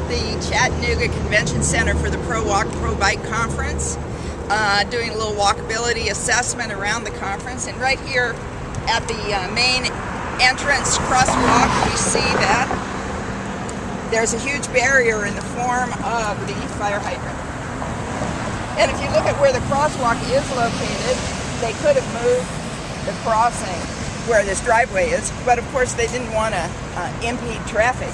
at the Chattanooga Convention Center for the Pro Walk Pro Bike Conference, uh, doing a little walkability assessment around the conference. And right here at the uh, main entrance crosswalk, we see that there's a huge barrier in the form of the fire hydrant. And if you look at where the crosswalk is located, they could have moved the crossing where this driveway is, but of course they didn't want to uh, impede traffic.